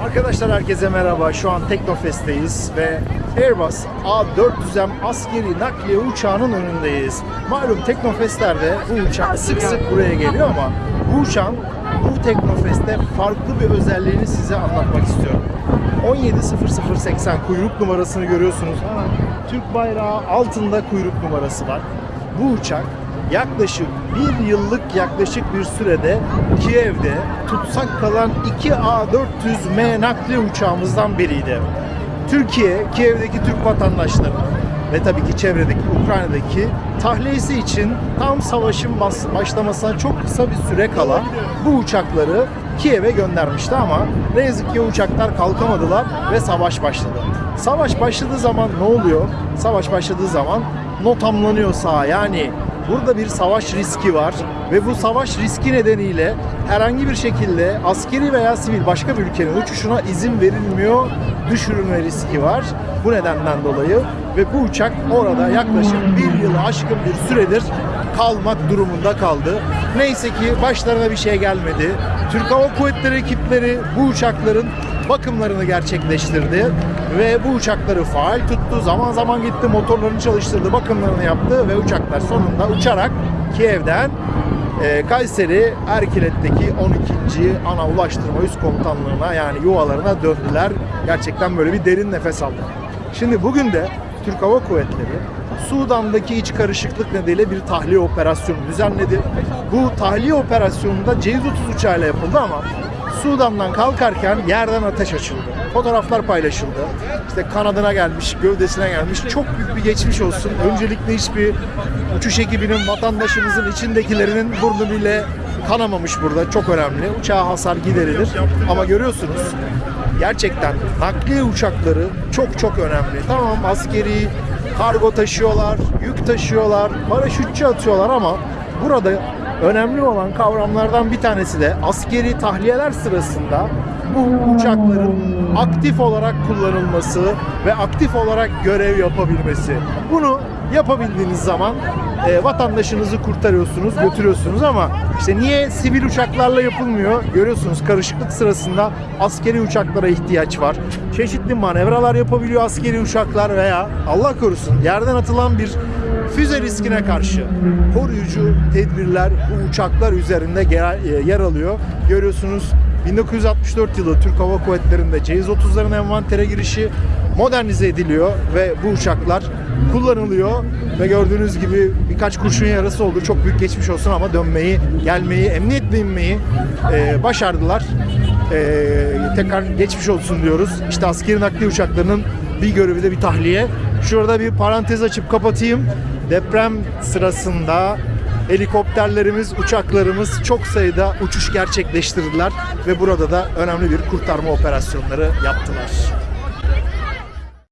Arkadaşlar herkese merhaba. Şu an Teknofest'teyiz ve Airbus A400M askeri nakliye uçağının önündeyiz. Malum Teknofest'lerde bu uçak sık sık buraya geliyor ama bu uçağın bu Teknofest'te farklı bir özelliğini size anlatmak istiyorum. 170080 kuyruk numarasını görüyorsunuz. Hemen Türk bayrağı altında kuyruk numarası var. Bu uçak yaklaşık bir yıllık yaklaşık bir sürede Kiev'de tutsak kalan 2 A400M nakliye uçağımızdan biriydi. Türkiye, Kiev'deki Türk vatandaşları ve tabii ki çevredeki Ukrayna'daki tahliyesi için tam savaşın başlamasına çok kısa bir süre kala bu uçakları Kiev'e göndermişti ama ne yazık ki uçaklar kalkamadılar ve savaş başladı. Savaş başladığı zaman ne oluyor? Savaş başladığı zaman notamlanıyor saha yani Burada bir savaş riski var ve bu savaş riski nedeniyle herhangi bir şekilde askeri veya sivil başka bir ülkenin uçuşuna izin verilmiyor, düşürülme riski var. Bu nedenden dolayı ve bu uçak orada yaklaşık bir yılı aşkın bir süredir kalmak durumunda kaldı. Neyse ki başlarına bir şey gelmedi. Türk Hava Kuvvetleri ekipleri bu uçakların bakımlarını gerçekleştirdi ve bu uçakları faal tuttu. Zaman zaman gitti motorlarını çalıştırdı, bakımlarını yaptı ve uçaklar sonunda uçarak Kiev'den e, Kayseri Erkilet'teki 12. ana ulaştırma üst komutanlığına yani yuvalarına döndüler. Gerçekten böyle bir derin nefes aldık. Şimdi bugün de Türk Hava Kuvvetleri Sudan'daki iç karışıklık nedeniyle bir tahliye operasyonu düzenledi. Bu tahliye operasyonunda C-130 uçağıyla yapıldı ama Sudan'dan kalkarken yerden ateş açıldı. Fotoğraflar paylaşıldı. İşte kanadına gelmiş, gövdesine gelmiş. Çok büyük bir geçmiş olsun. Öncelikle hiçbir uçuş ekibinin, vatandaşımızın içindekilerinin burnu bile kanamamış burada. Çok önemli. Uçağa hasar giderilir. Ama görüyorsunuz gerçekten nakliye uçakları çok çok önemli. Tamam askeri, kargo taşıyorlar, yük taşıyorlar, paraşütçü atıyorlar ama burada önemli olan kavramlardan bir tanesi de askeri tahliyeler sırasında bu uçakların aktif olarak kullanılması ve aktif olarak görev yapabilmesi. Bunu yapabildiğiniz zaman e, vatandaşınızı kurtarıyorsunuz, götürüyorsunuz ama işte niye sivil uçaklarla yapılmıyor? Görüyorsunuz karışıklık sırasında askeri uçaklara ihtiyaç var. Çeşitli manevralar yapabiliyor askeri uçaklar veya Allah korusun yerden atılan bir füze riskine karşı koruyucu tedbirler bu uçaklar üzerinde yer, yer alıyor. Görüyorsunuz 1964 yılı Türk Hava Kuvvetleri'nde C-130'ların envantere girişi modernize ediliyor ve bu uçaklar kullanılıyor ve gördüğünüz gibi birkaç kurşun yarası oldu. Çok büyük geçmiş olsun ama dönmeyi, gelmeyi, emniyetle inmeyi e, başardılar. E, tekrar geçmiş olsun diyoruz. İşte askeri nakliye uçaklarının bir görevi de bir tahliye. Şurada bir parantez açıp kapatayım. Deprem sırasında helikopterlerimiz, uçaklarımız çok sayıda uçuş gerçekleştirdiler ve burada da önemli bir kurtarma operasyonları yaptılar.